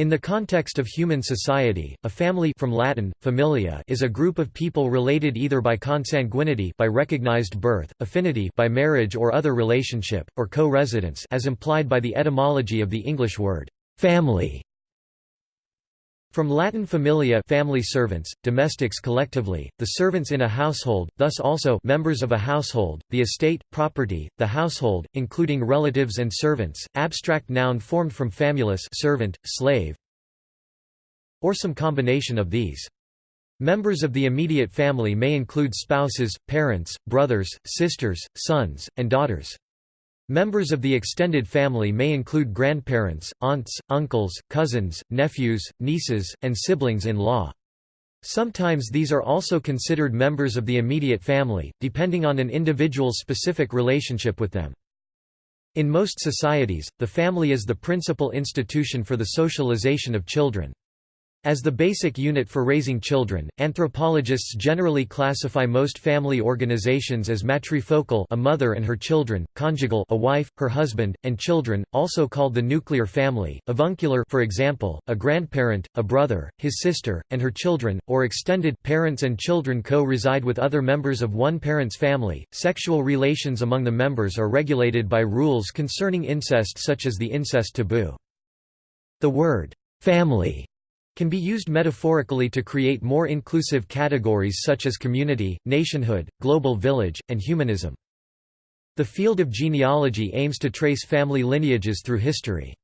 In the context of human society, a family from Latin, familia is a group of people related either by consanguinity by recognized birth, affinity by marriage or other relationship, or co-residence as implied by the etymology of the English word, family. From Latin familia family servants, domestics collectively, the servants in a household, thus also members of a household, the estate, property, the household, including relatives and servants, abstract noun formed from famulus servant, slave, or some combination of these. Members of the immediate family may include spouses, parents, brothers, sisters, sons, and daughters. Members of the extended family may include grandparents, aunts, uncles, cousins, nephews, nieces, and siblings-in-law. Sometimes these are also considered members of the immediate family, depending on an individual's specific relationship with them. In most societies, the family is the principal institution for the socialization of children. As the basic unit for raising children, anthropologists generally classify most family organizations as matrifocal a mother and her children, conjugal a wife, her husband, and children, also called the nuclear family, avuncular for example, a grandparent, a brother, his sister, and her children, or extended parents and children co-reside with other members of one parent's family. Sexual relations among the members are regulated by rules concerning incest such as the incest taboo. The word family can be used metaphorically to create more inclusive categories such as community, nationhood, global village, and humanism. The field of genealogy aims to trace family lineages through history.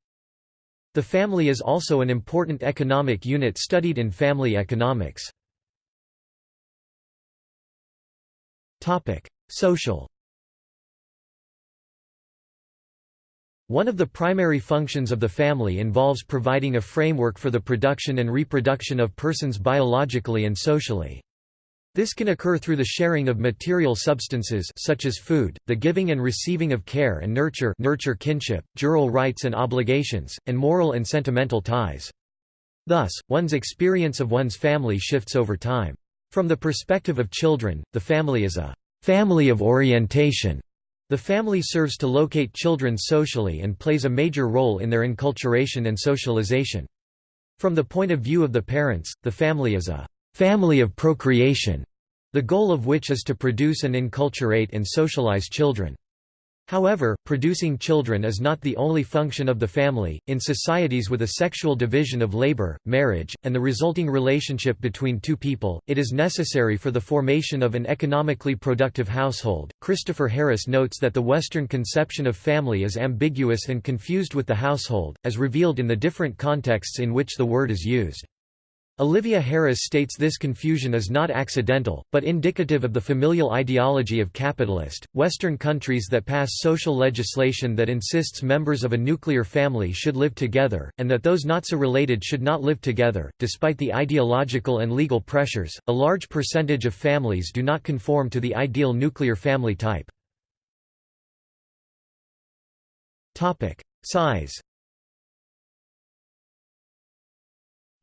The family is also an important economic unit studied in family economics. Social One of the primary functions of the family involves providing a framework for the production and reproduction of persons biologically and socially. This can occur through the sharing of material substances such as food, the giving and receiving of care and nurture nurture kinship, jural rights and obligations, and moral and sentimental ties. Thus, one's experience of one's family shifts over time. From the perspective of children, the family is a family of orientation the family serves to locate children socially and plays a major role in their enculturation and socialization. From the point of view of the parents, the family is a family of procreation, the goal of which is to produce and enculturate and socialize children. However, producing children is not the only function of the family. In societies with a sexual division of labor, marriage, and the resulting relationship between two people, it is necessary for the formation of an economically productive household. Christopher Harris notes that the Western conception of family is ambiguous and confused with the household, as revealed in the different contexts in which the word is used. Olivia Harris states this confusion is not accidental, but indicative of the familial ideology of capitalist, Western countries that pass social legislation that insists members of a nuclear family should live together, and that those not so related should not live together. Despite the ideological and legal pressures, a large percentage of families do not conform to the ideal nuclear family type. Size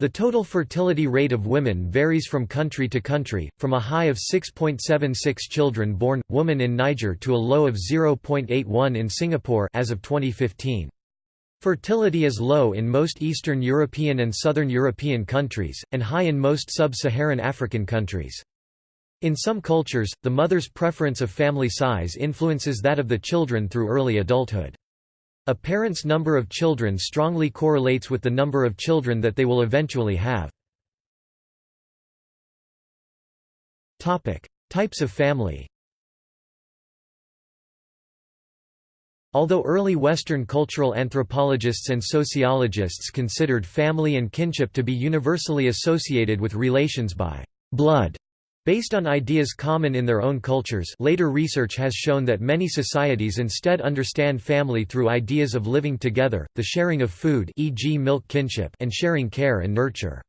The total fertility rate of women varies from country to country, from a high of 6.76 children born, woman in Niger to a low of 0.81 in Singapore as of 2015. Fertility is low in most Eastern European and Southern European countries, and high in most sub-Saharan African countries. In some cultures, the mother's preference of family size influences that of the children through early adulthood. A parent's number of children strongly correlates with the number of children that they will eventually have. Topic: Types of family Although early Western cultural anthropologists and sociologists considered family and kinship to be universally associated with relations by blood Based on ideas common in their own cultures later research has shown that many societies instead understand family through ideas of living together, the sharing of food e.g. milk kinship and sharing care and nurture.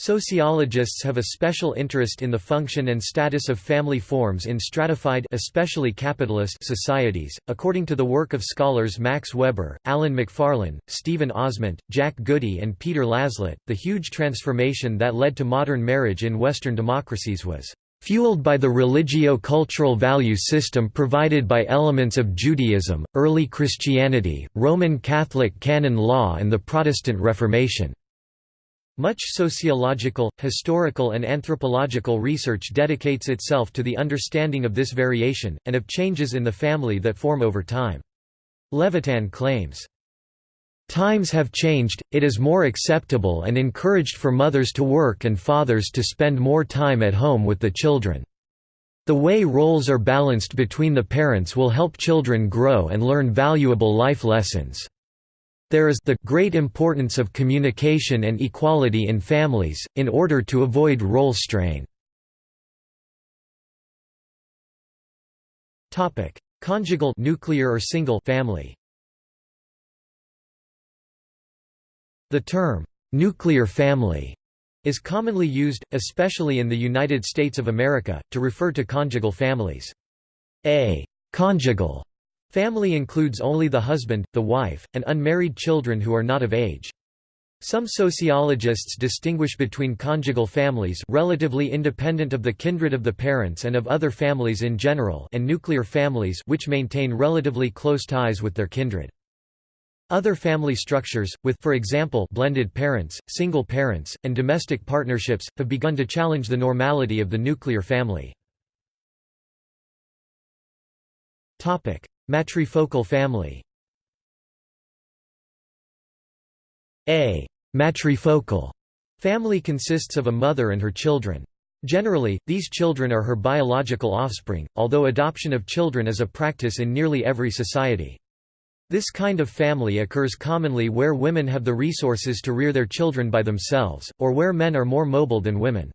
Sociologists have a special interest in the function and status of family forms in stratified especially capitalist societies. According to the work of scholars Max Weber, Alan Macfarlane, Stephen Ozment, Jack Goody and Peter Laslett, the huge transformation that led to modern marriage in Western democracies was fueled by the religio-cultural value system provided by elements of Judaism, early Christianity, Roman Catholic canon law and the Protestant Reformation. Much sociological, historical and anthropological research dedicates itself to the understanding of this variation, and of changes in the family that form over time. Levitan claims, Times have changed, it is more acceptable and encouraged for mothers to work and fathers to spend more time at home with the children. The way roles are balanced between the parents will help children grow and learn valuable life lessons. There is the great importance of communication and equality in families, in order to avoid role strain. Conjugal nuclear or single family The term, "'nuclear family' is commonly used, especially in the United States of America, to refer to conjugal families. A «conjugal» family includes only the husband, the wife, and unmarried children who are not of age. Some sociologists distinguish between conjugal families relatively independent of the kindred of the parents and of other families in general and nuclear families which maintain relatively close ties with their kindred. Other family structures, with for example blended parents, single parents, and domestic partnerships, have begun to challenge the normality of the nuclear family. Matrifocal family A matrifocal family consists of a mother and her children. Generally, these children are her biological offspring, although adoption of children is a practice in nearly every society. This kind of family occurs commonly where women have the resources to rear their children by themselves, or where men are more mobile than women.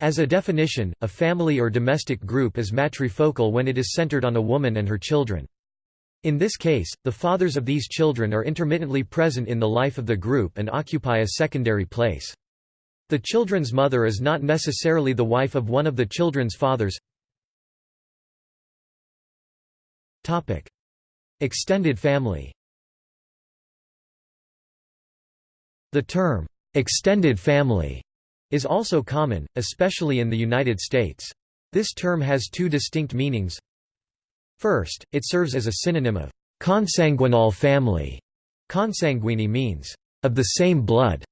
As a definition, a family or domestic group is matrifocal when it is centered on a woman and her children. In this case, the fathers of these children are intermittently present in the life of the group and occupy a secondary place. The children's mother is not necessarily the wife of one of the children's fathers. Topic: Extended family The term, "'extended family' is also common, especially in the United States. This term has two distinct meanings. First, it serves as a synonym of consanguinal family. Consanguine means, of the same blood.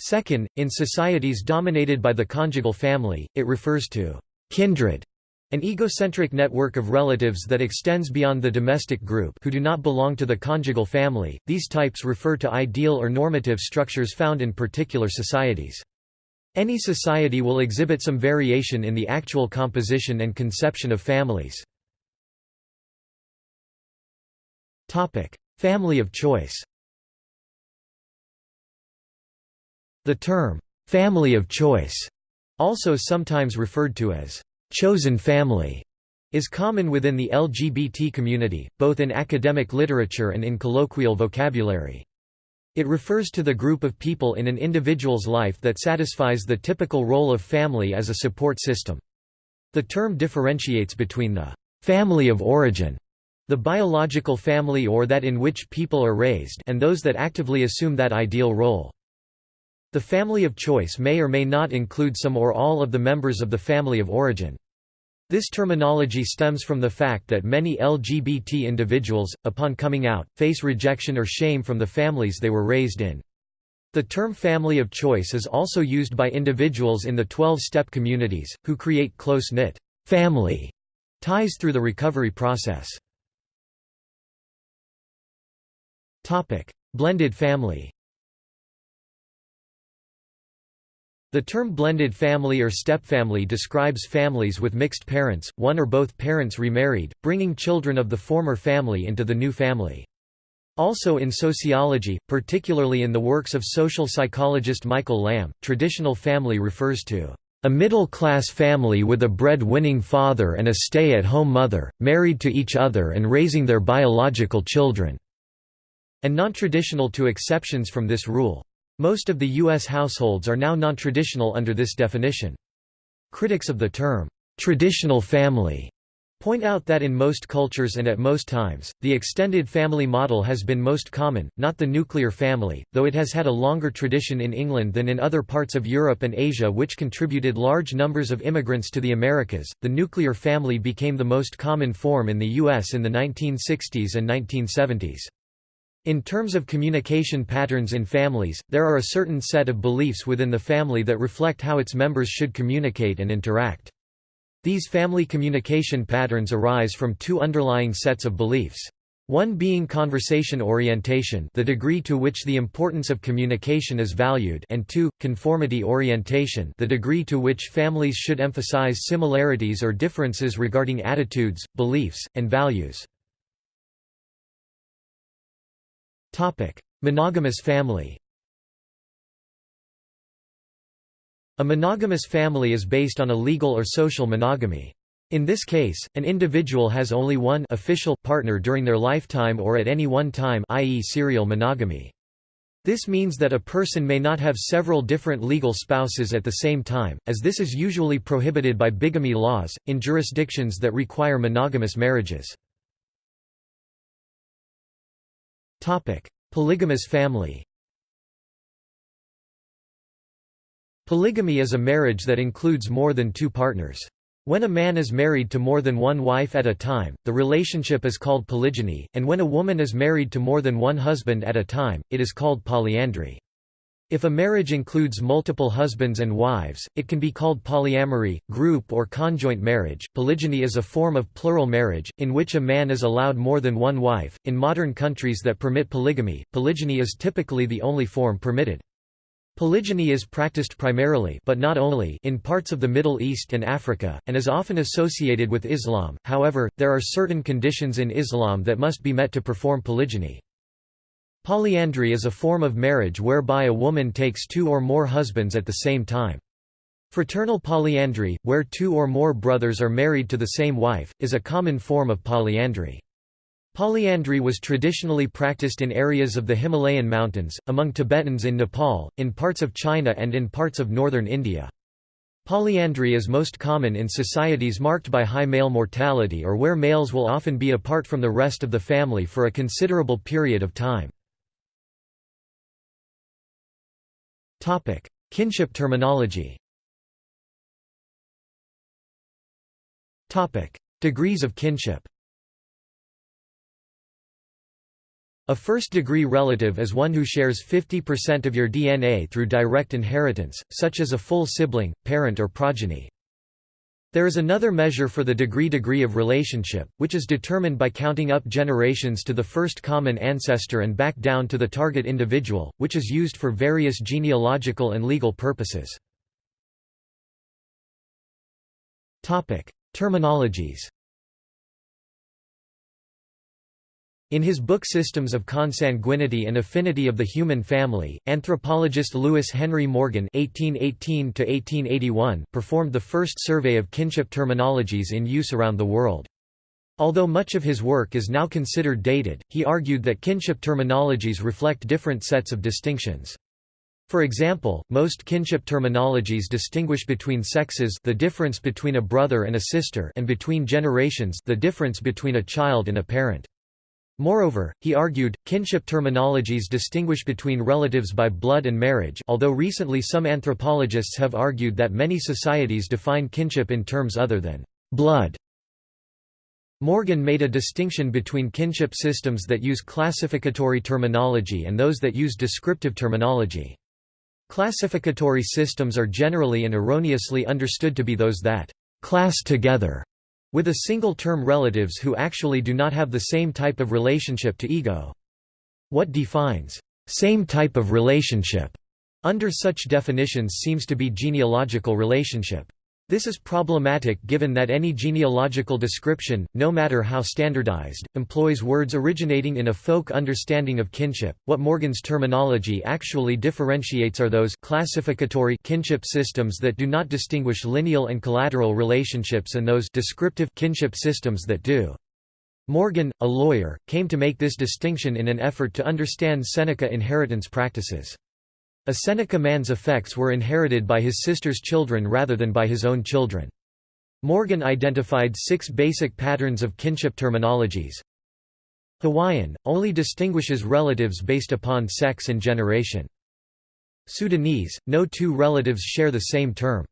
Second, in societies dominated by the conjugal family, it refers to kindred an egocentric network of relatives that extends beyond the domestic group who do not belong to the conjugal family. These types refer to ideal or normative structures found in particular societies. Any society will exhibit some variation in the actual composition and conception of families. Family of choice. The term family of choice, also sometimes referred to as chosen family is common within the LGBT community, both in academic literature and in colloquial vocabulary. It refers to the group of people in an individual's life that satisfies the typical role of family as a support system. The term differentiates between the family of origin, the biological family or that in which people are raised and those that actively assume that ideal role. The family of choice may or may not include some or all of the members of the family of origin. This terminology stems from the fact that many LGBT individuals, upon coming out, face rejection or shame from the families they were raised in. The term family of choice is also used by individuals in the 12-step communities, who create close-knit family ties through the recovery process. Blended family. The term blended family or stepfamily describes families with mixed parents, one or both parents remarried, bringing children of the former family into the new family. Also in sociology, particularly in the works of social psychologist Michael Lamb, traditional family refers to a middle-class family with a bread-winning father and a stay-at-home mother, married to each other and raising their biological children", and non-traditional to exceptions from this rule. Most of the U.S. households are now non-traditional under this definition. Critics of the term, "'traditional family' point out that in most cultures and at most times, the extended family model has been most common, not the nuclear family, though it has had a longer tradition in England than in other parts of Europe and Asia which contributed large numbers of immigrants to the Americas. The nuclear family became the most common form in the U.S. in the 1960s and 1970s. In terms of communication patterns in families, there are a certain set of beliefs within the family that reflect how its members should communicate and interact. These family communication patterns arise from two underlying sets of beliefs. One being conversation orientation the degree to which the importance of communication is valued and two, conformity orientation the degree to which families should emphasize similarities or differences regarding attitudes, beliefs, and values. Monogamous family A monogamous family is based on a legal or social monogamy. In this case, an individual has only one official partner during their lifetime or at any one time i.e. serial monogamy. This means that a person may not have several different legal spouses at the same time, as this is usually prohibited by bigamy laws, in jurisdictions that require monogamous marriages. Polygamous family Polygamy is a marriage that includes more than two partners. When a man is married to more than one wife at a time, the relationship is called polygyny, and when a woman is married to more than one husband at a time, it is called polyandry. If a marriage includes multiple husbands and wives, it can be called polyamory, group or conjoint marriage. Polygyny is a form of plural marriage, in which a man is allowed more than one wife. In modern countries that permit polygamy, polygyny is typically the only form permitted. Polygyny is practiced primarily but not only in parts of the Middle East and Africa, and is often associated with Islam, however, there are certain conditions in Islam that must be met to perform polygyny. Polyandry is a form of marriage whereby a woman takes two or more husbands at the same time. Fraternal polyandry, where two or more brothers are married to the same wife, is a common form of polyandry. Polyandry was traditionally practiced in areas of the Himalayan mountains, among Tibetans in Nepal, in parts of China and in parts of northern India. Polyandry is most common in societies marked by high male mortality or where males will often be apart from the rest of the family for a considerable period of time. Kinship terminology Degrees of kinship A first-degree relative is one who shares 50% of your DNA through direct inheritance, such as a full sibling, parent or progeny. There is another measure for the degree-degree of relationship, which is determined by counting up generations to the first common ancestor and back down to the target individual, which is used for various genealogical and legal purposes. Terminologies In his book Systems of Consanguinity and Affinity of the Human Family, anthropologist Lewis Henry Morgan (1818–1881) performed the first survey of kinship terminologies in use around the world. Although much of his work is now considered dated, he argued that kinship terminologies reflect different sets of distinctions. For example, most kinship terminologies distinguish between sexes the difference between a brother and a sister and between generations the difference between a child and a parent. Moreover, he argued, kinship terminologies distinguish between relatives by blood and marriage although recently some anthropologists have argued that many societies define kinship in terms other than blood. Morgan made a distinction between kinship systems that use classificatory terminology and those that use descriptive terminology. Classificatory systems are generally and erroneously understood to be those that class together with a single-term relatives who actually do not have the same type of relationship to ego. What defines same type of relationship under such definitions seems to be genealogical relationship. This is problematic given that any genealogical description, no matter how standardized, employs words originating in a folk understanding of kinship. What Morgan's terminology actually differentiates are those classificatory kinship systems that do not distinguish lineal and collateral relationships and those descriptive kinship systems that do. Morgan, a lawyer, came to make this distinction in an effort to understand Seneca inheritance practices. A Seneca man's effects were inherited by his sister's children rather than by his own children. Morgan identified six basic patterns of kinship terminologies. Hawaiian, only distinguishes relatives based upon sex and generation. Sudanese, no two relatives share the same term.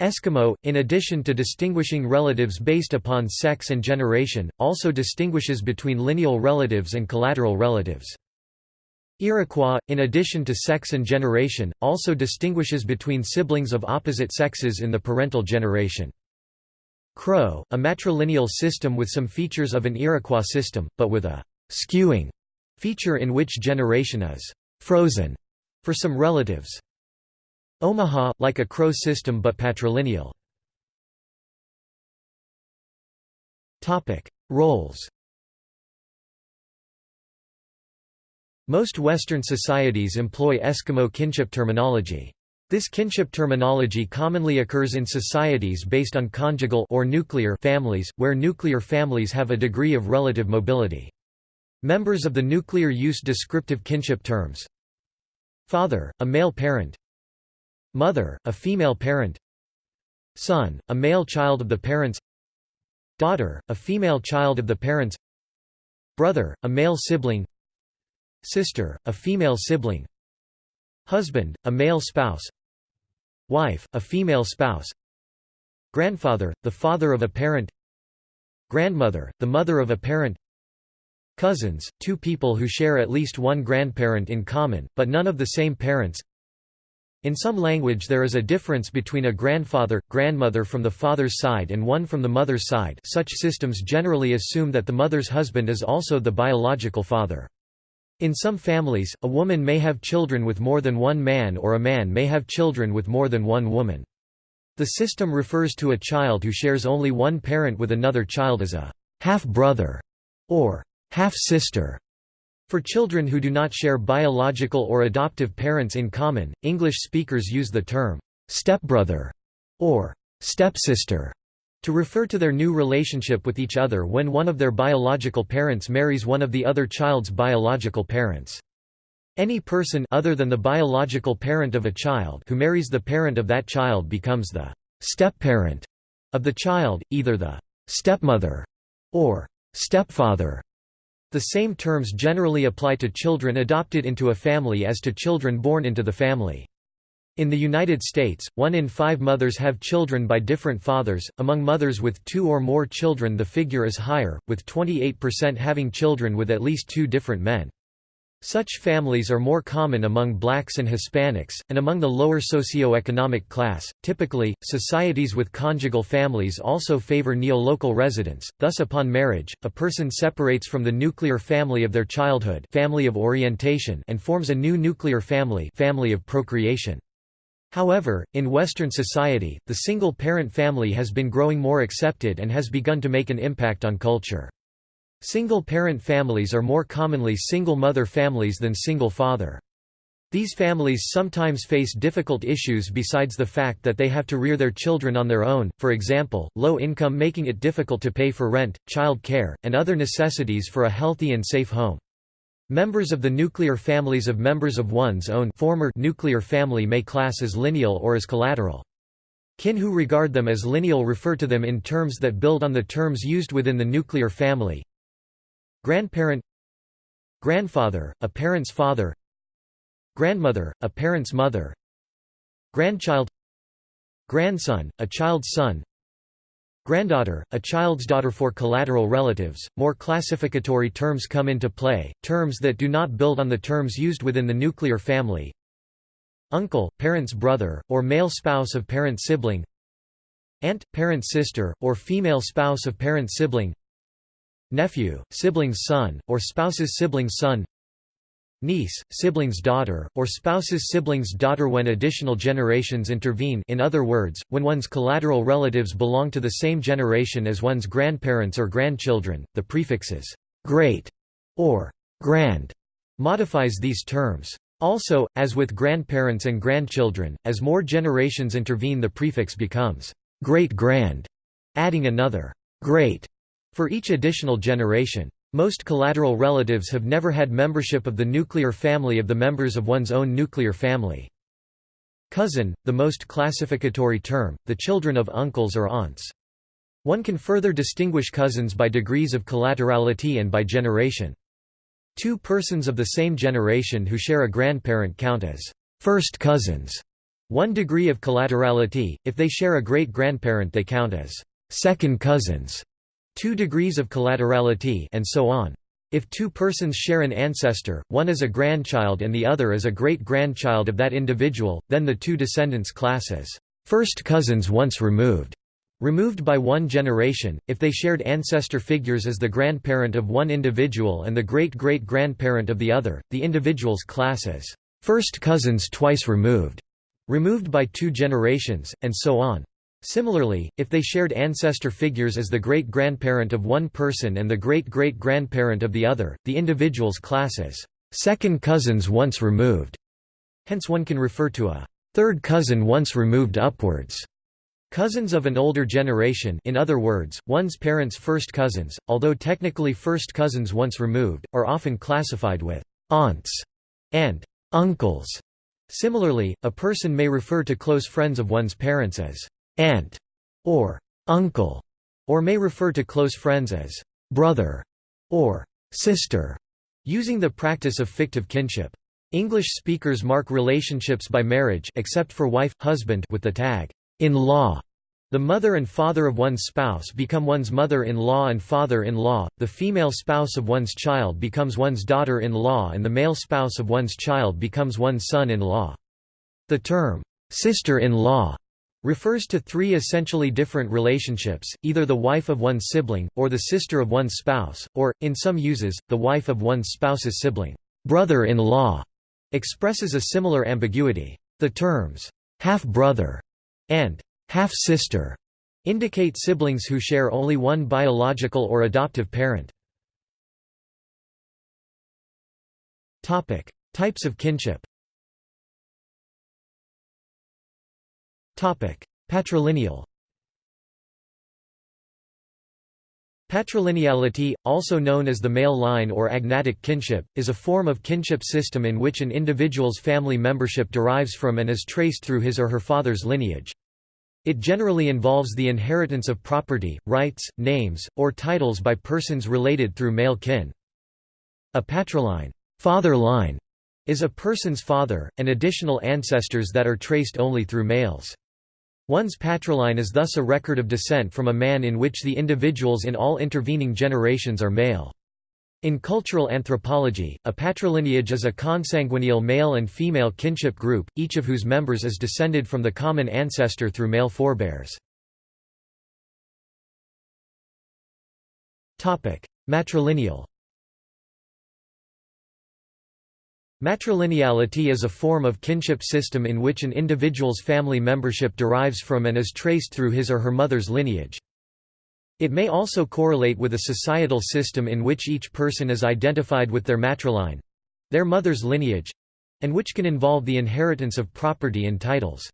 Eskimo, in addition to distinguishing relatives based upon sex and generation, also distinguishes between lineal relatives and collateral relatives. Iroquois, in addition to sex and generation, also distinguishes between siblings of opposite sexes in the parental generation. Crow, a matrilineal system with some features of an Iroquois system, but with a «skewing» feature in which generation is «frozen» for some relatives. Omaha, like a Crow system but patrilineal. Roles Most Western societies employ Eskimo kinship terminology. This kinship terminology commonly occurs in societies based on conjugal or nuclear families, where nuclear families have a degree of relative mobility. Members of the nuclear use descriptive kinship terms. Father, a male parent. Mother, a female parent. Son, a male child of the parents. Daughter, a female child of the parents. Brother, a male sibling. Sister, a female sibling. Husband, a male spouse Wife, a female spouse Grandfather, the father of a parent Grandmother, the mother of a parent Cousins, two people who share at least one grandparent in common, but none of the same parents In some language there is a difference between a grandfather, grandmother from the father's side and one from the mother's side such systems generally assume that the mother's husband is also the biological father. In some families, a woman may have children with more than one man or a man may have children with more than one woman. The system refers to a child who shares only one parent with another child as a half-brother or half-sister. For children who do not share biological or adoptive parents in common, English speakers use the term stepbrother or stepsister to refer to their new relationship with each other when one of their biological parents marries one of the other child's biological parents. Any person other than the biological parent of a child who marries the parent of that child becomes the step-parent of the child, either the stepmother or stepfather. The same terms generally apply to children adopted into a family as to children born into the family. In the United States, one in five mothers have children by different fathers. Among mothers with two or more children, the figure is higher, with 28% having children with at least two different men. Such families are more common among blacks and Hispanics, and among the lower socio-economic class. Typically, societies with conjugal families also favor neo-local residence, thus upon marriage, a person separates from the nuclear family of their childhood family of orientation and forms a new nuclear family family of procreation. However, in Western society, the single-parent family has been growing more accepted and has begun to make an impact on culture. Single-parent families are more commonly single-mother families than single-father. These families sometimes face difficult issues besides the fact that they have to rear their children on their own, for example, low income making it difficult to pay for rent, child care, and other necessities for a healthy and safe home. Members of the nuclear families of members of one's own former nuclear family may class as lineal or as collateral. Kin who regard them as lineal refer to them in terms that build on the terms used within the nuclear family. Grandparent Grandfather, a parent's father Grandmother, a parent's mother Grandchild Grandson, a child's son Granddaughter, a child's daughter for collateral relatives, more classificatory terms come into play, terms that do not build on the terms used within the nuclear family. Uncle, parent's brother, or male spouse of parent sibling. Aunt, parent sister, or female spouse of parent sibling. Nephew, sibling's son, or spouse's sibling's son niece, sibling's daughter, or spouse's sibling's daughter when additional generations intervene in other words, when one's collateral relatives belong to the same generation as one's grandparents or grandchildren, the prefixes «great» or «grand» modifies these terms. Also, as with grandparents and grandchildren, as more generations intervene the prefix becomes «great-grand», adding another «great» for each additional generation. Most collateral relatives have never had membership of the nuclear family of the members of one's own nuclear family. Cousin, the most classificatory term, the children of uncles or aunts. One can further distinguish cousins by degrees of collaterality and by generation. Two persons of the same generation who share a grandparent count as first cousins. One degree of collaterality, if they share a great-grandparent they count as second cousins, two degrees of collaterality and so on. If two persons share an ancestor, one is a grandchild and the other is a great-grandchild of that individual, then the two descendants class as first cousins once removed. Removed by one generation, if they shared ancestor figures as the grandparent of one individual and the great-great-grandparent of the other, the individuals class as first cousins twice removed, removed by two generations, and so on. Similarly, if they shared ancestor figures as the great-grandparent of one person and the great-great-grandparent of the other, the individuals class as second cousins once removed. Hence one can refer to a third cousin once removed upwards. Cousins of an older generation in other words, one's parents' first cousins, although technically first cousins once removed, are often classified with aunts and uncles. Similarly, a person may refer to close friends of one's parents as aunt or uncle, or may refer to close friends as brother or sister, using the practice of fictive kinship. English speakers mark relationships by marriage except for wife, husband with the tag, in-law. The mother and father of one's spouse become one's mother-in-law and father-in-law, the female spouse of one's child becomes one's daughter-in-law and the male spouse of one's child becomes one's son-in-law. The term, sister-in-law refers to three essentially different relationships, either the wife of one's sibling, or the sister of one's spouse, or, in some uses, the wife of one's spouse's sibling. Brother-in-law expresses a similar ambiguity. The terms, half-brother and half-sister indicate siblings who share only one biological or adoptive parent. Types of kinship Patrilineal Patrilineality, also known as the male line or agnatic kinship, is a form of kinship system in which an individual's family membership derives from and is traced through his or her father's lineage. It generally involves the inheritance of property, rights, names, or titles by persons related through male kin. A patriline father line", is a person's father, and additional ancestors that are traced only through males. One's patriline is thus a record of descent from a man in which the individuals in all intervening generations are male. In cultural anthropology, a patrilineage is a consanguineal male and female kinship group, each of whose members is descended from the common ancestor through male forebears. Matrilineal Matrilineality is a form of kinship system in which an individual's family membership derives from and is traced through his or her mother's lineage. It may also correlate with a societal system in which each person is identified with their matriline—their mother's lineage—and which can involve the inheritance of property and titles.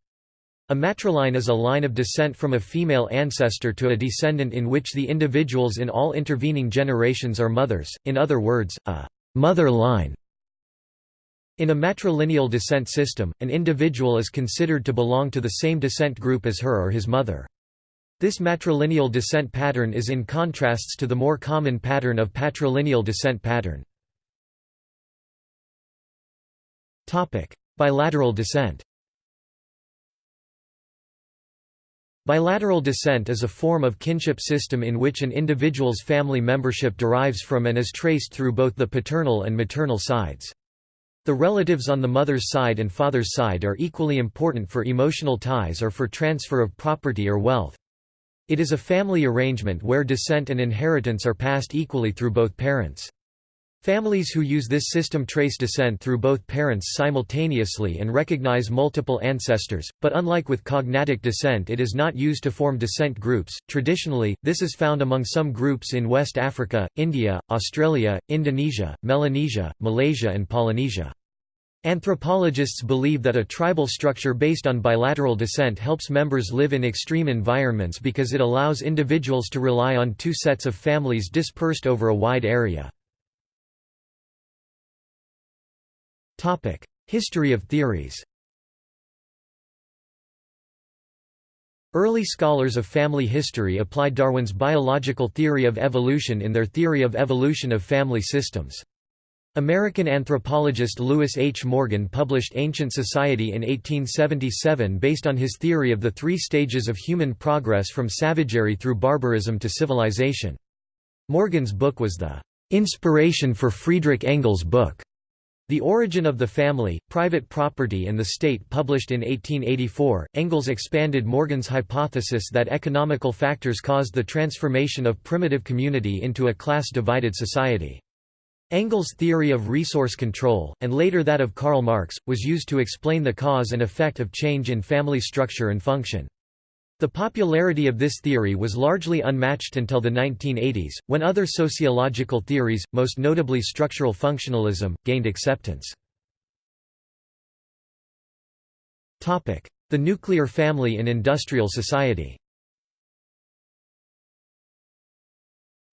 A matriline is a line of descent from a female ancestor to a descendant in which the individuals in all intervening generations are mothers, in other words, a mother line. In a matrilineal descent system, an individual is considered to belong to the same descent group as her or his mother. This matrilineal descent pattern is in contrasts to the more common pattern of patrilineal descent pattern. Bilateral descent Bilateral descent is a form of kinship system in which an individual's family membership derives from and is traced through both the paternal and maternal sides. The relatives on the mother's side and father's side are equally important for emotional ties or for transfer of property or wealth. It is a family arrangement where descent and inheritance are passed equally through both parents. Families who use this system trace descent through both parents simultaneously and recognize multiple ancestors, but unlike with cognatic descent it is not used to form descent groups. Traditionally, this is found among some groups in West Africa, India, Australia, Indonesia, Melanesia, Malaysia and Polynesia. Anthropologists believe that a tribal structure based on bilateral descent helps members live in extreme environments because it allows individuals to rely on two sets of families dispersed over a wide area. History of theories Early scholars of family history applied Darwin's biological theory of evolution in their theory of evolution of family systems. American anthropologist Lewis H. Morgan published Ancient Society in 1877 based on his theory of the three stages of human progress from savagery through barbarism to civilization. Morgan's book was the inspiration for Friedrich Engels' book, The Origin of the Family, Private Property and the State published in 1884. Engels expanded Morgan's hypothesis that economical factors caused the transformation of primitive community into a class-divided society. Engels' theory of resource control, and later that of Karl Marx, was used to explain the cause and effect of change in family structure and function. The popularity of this theory was largely unmatched until the 1980s, when other sociological theories, most notably structural functionalism, gained acceptance. The nuclear family in industrial society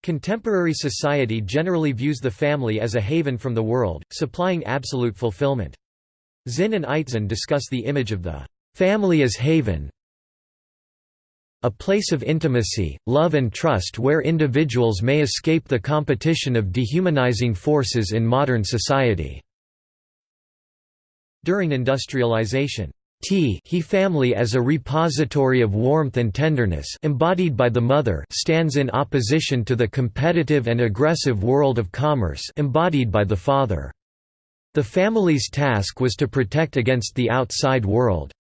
Contemporary society generally views the family as a haven from the world, supplying absolute fulfillment. Zinn and Eitzen discuss the image of the family as haven, a place of intimacy, love and trust where individuals may escape the competition of dehumanizing forces in modern society. During industrialization, T he family as a repository of warmth and tenderness embodied by the mother stands in opposition to the competitive and aggressive world of commerce embodied by the father. The family's task was to protect against the outside world.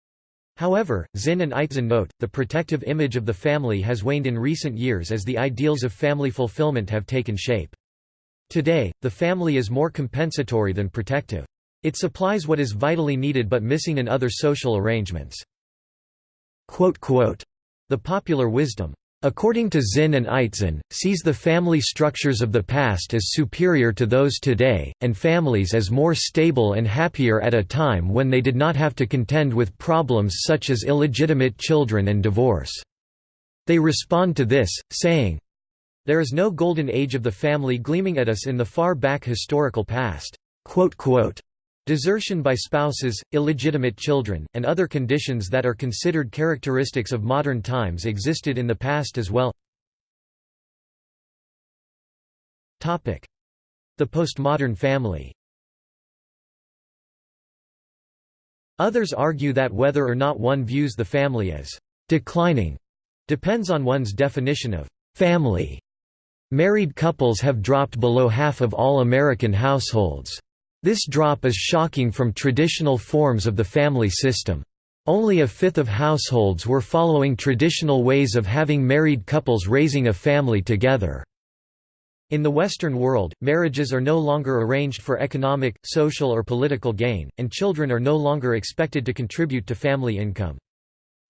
However, Zinn and Eitzen note, the protective image of the family has waned in recent years as the ideals of family fulfillment have taken shape. Today, the family is more compensatory than protective. It supplies what is vitally needed but missing in other social arrangements. The popular wisdom, according to Zinn and Eitzen, sees the family structures of the past as superior to those today, and families as more stable and happier at a time when they did not have to contend with problems such as illegitimate children and divorce. They respond to this, saying, There is no golden age of the family gleaming at us in the far back historical past. Desertion by spouses, illegitimate children, and other conditions that are considered characteristics of modern times existed in the past as well. The postmodern family Others argue that whether or not one views the family as «declining» depends on one's definition of «family». Married couples have dropped below half of all American households. This drop is shocking from traditional forms of the family system. Only a fifth of households were following traditional ways of having married couples raising a family together. In the Western world, marriages are no longer arranged for economic, social or political gain, and children are no longer expected to contribute to family income.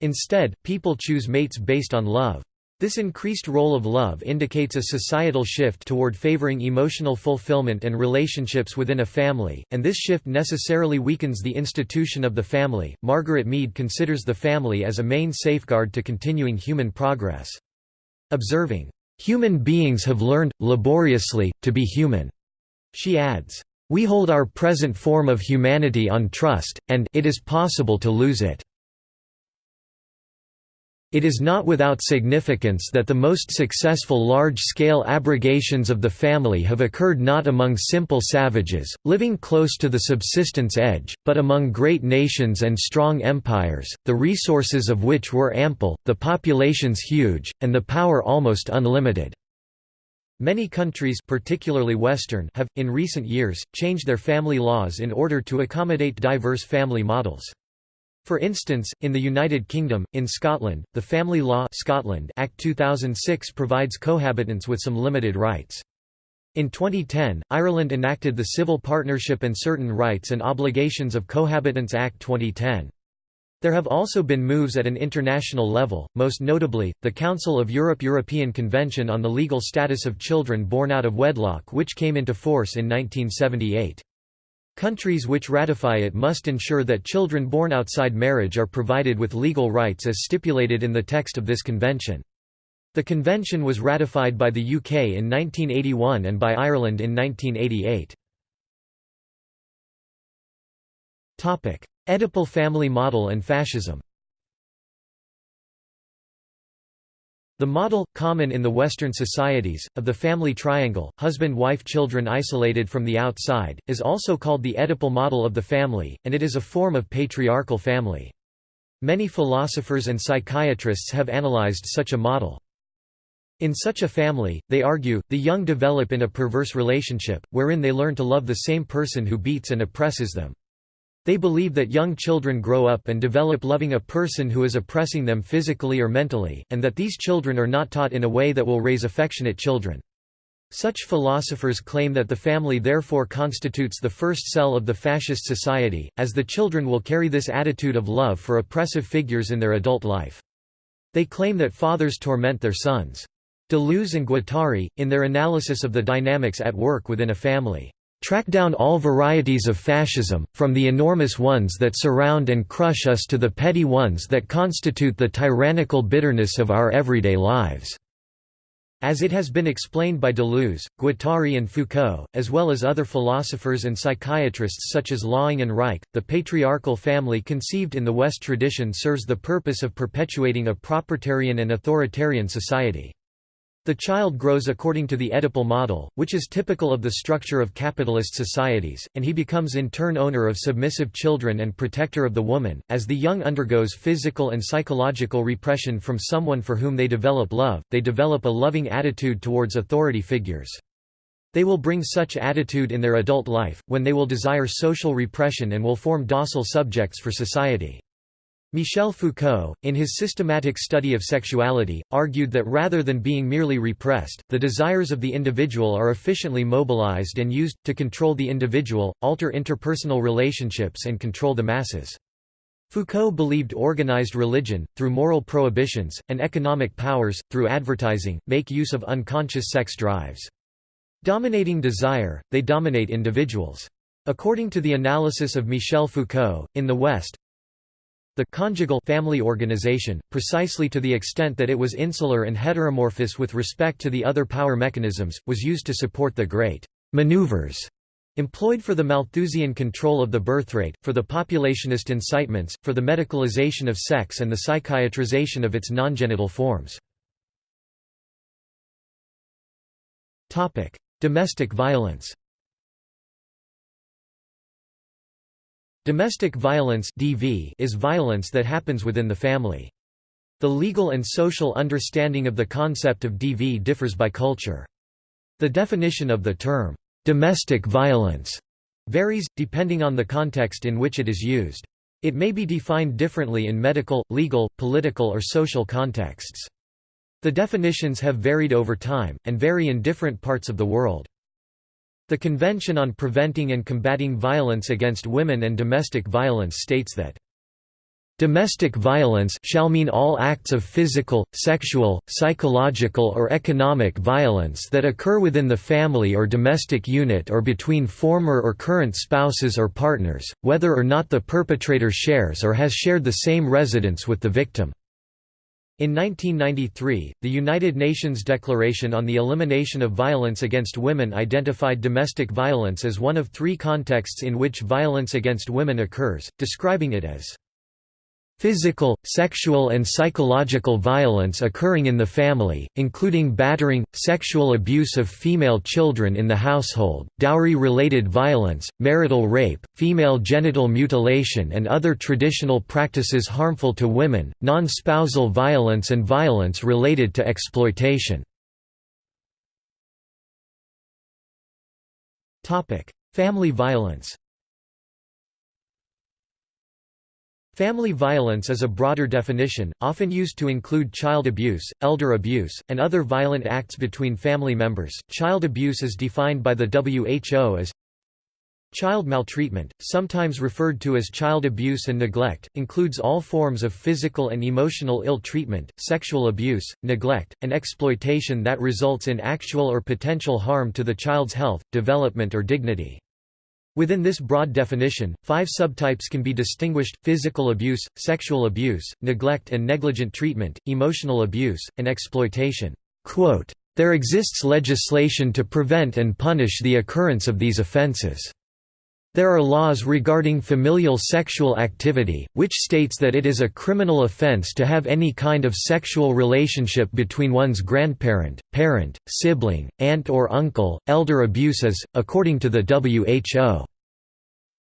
Instead, people choose mates based on love. This increased role of love indicates a societal shift toward favoring emotional fulfillment and relationships within a family, and this shift necessarily weakens the institution of the family. Margaret Mead considers the family as a main safeguard to continuing human progress. Observing, Human beings have learned, laboriously, to be human. She adds, We hold our present form of humanity on trust, and it is possible to lose it. It is not without significance that the most successful large-scale abrogations of the family have occurred not among simple savages, living close to the subsistence edge, but among great nations and strong empires, the resources of which were ample, the populations huge, and the power almost unlimited. Many countries particularly Western have, in recent years, changed their family laws in order to accommodate diverse family models. For instance, in the United Kingdom, in Scotland, the Family Law Scotland Act 2006 provides cohabitants with some limited rights. In 2010, Ireland enacted the Civil Partnership and Certain Rights and Obligations of Cohabitants Act 2010. There have also been moves at an international level, most notably, the Council of Europe European Convention on the Legal Status of Children Born Out of Wedlock which came into force in 1978. Countries which ratify it must ensure that children born outside marriage are provided with legal rights as stipulated in the text of this convention. The convention was ratified by the UK in 1981 and by Ireland in 1988. Oedipal family model and fascism The model, common in the Western societies, of the family triangle, husband-wife-children isolated from the outside, is also called the Oedipal model of the family, and it is a form of patriarchal family. Many philosophers and psychiatrists have analyzed such a model. In such a family, they argue, the young develop in a perverse relationship, wherein they learn to love the same person who beats and oppresses them. They believe that young children grow up and develop loving a person who is oppressing them physically or mentally, and that these children are not taught in a way that will raise affectionate children. Such philosophers claim that the family therefore constitutes the first cell of the fascist society, as the children will carry this attitude of love for oppressive figures in their adult life. They claim that fathers torment their sons. Deleuze and Guattari, in their analysis of the dynamics at work within a family, Track down all varieties of fascism, from the enormous ones that surround and crush us to the petty ones that constitute the tyrannical bitterness of our everyday lives." As it has been explained by Deleuze, Guattari and Foucault, as well as other philosophers and psychiatrists such as Laing and Reich, the patriarchal family conceived in the West tradition serves the purpose of perpetuating a proprietarian and authoritarian society. The child grows according to the Oedipal model, which is typical of the structure of capitalist societies, and he becomes in turn owner of submissive children and protector of the woman. As the young undergoes physical and psychological repression from someone for whom they develop love, they develop a loving attitude towards authority figures. They will bring such attitude in their adult life, when they will desire social repression and will form docile subjects for society. Michel Foucault, in his systematic study of sexuality, argued that rather than being merely repressed, the desires of the individual are efficiently mobilized and used, to control the individual, alter interpersonal relationships and control the masses. Foucault believed organized religion, through moral prohibitions, and economic powers, through advertising, make use of unconscious sex drives. Dominating desire, they dominate individuals. According to the analysis of Michel Foucault, in the West, the conjugal family organization, precisely to the extent that it was insular and heteromorphous with respect to the other power mechanisms, was used to support the great maneuvers employed for the Malthusian control of the birthrate, for the populationist incitements, for the medicalization of sex and the psychiatrization of its non-genital forms. Domestic violence Domestic violence (DV) is violence that happens within the family. The legal and social understanding of the concept of DV differs by culture. The definition of the term domestic violence varies, depending on the context in which it is used. It may be defined differently in medical, legal, political or social contexts. The definitions have varied over time, and vary in different parts of the world. The Convention on Preventing and Combating Violence Against Women and Domestic Violence states that Domestic violence shall mean all acts of physical, sexual, psychological or economic violence that occur within the family or domestic unit or between former or current spouses or partners, whether or not the perpetrator shares or has shared the same residence with the victim. In 1993, the United Nations Declaration on the Elimination of Violence Against Women identified domestic violence as one of three contexts in which violence against women occurs, describing it as Physical, sexual and psychological violence occurring in the family, including battering, sexual abuse of female children in the household, dowry-related violence, marital rape, female genital mutilation and other traditional practices harmful to women, non-spousal violence and violence related to exploitation. Family violence Family violence is a broader definition, often used to include child abuse, elder abuse, and other violent acts between family members. Child abuse is defined by the WHO as Child maltreatment, sometimes referred to as child abuse and neglect, includes all forms of physical and emotional ill treatment, sexual abuse, neglect, and exploitation that results in actual or potential harm to the child's health, development or dignity. Within this broad definition, five subtypes can be distinguished, physical abuse, sexual abuse, neglect and negligent treatment, emotional abuse, and exploitation. There exists legislation to prevent and punish the occurrence of these offenses. There are laws regarding familial sexual activity, which states that it is a criminal offense to have any kind of sexual relationship between one's grandparent, parent, sibling, aunt or uncle. Elder abuse is, according to the WHO,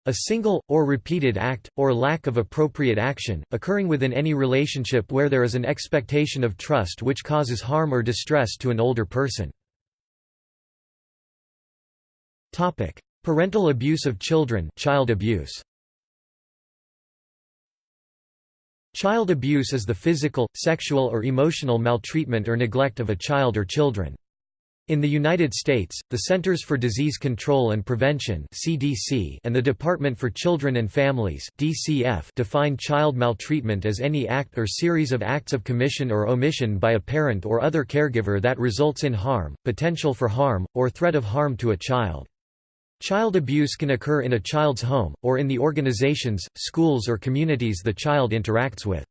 a single, or repeated act, or lack of appropriate action, occurring within any relationship where there is an expectation of trust which causes harm or distress to an older person. Parental abuse of children child abuse. Child abuse is the physical, sexual or emotional maltreatment or neglect of a child or children. In the United States, the Centers for Disease Control and Prevention (CDC) and the Department for Children and Families (DCF) define child maltreatment as any act or series of acts of commission or omission by a parent or other caregiver that results in harm, potential for harm, or threat of harm to a child. Child abuse can occur in a child's home, or in the organizations, schools or communities the child interacts with.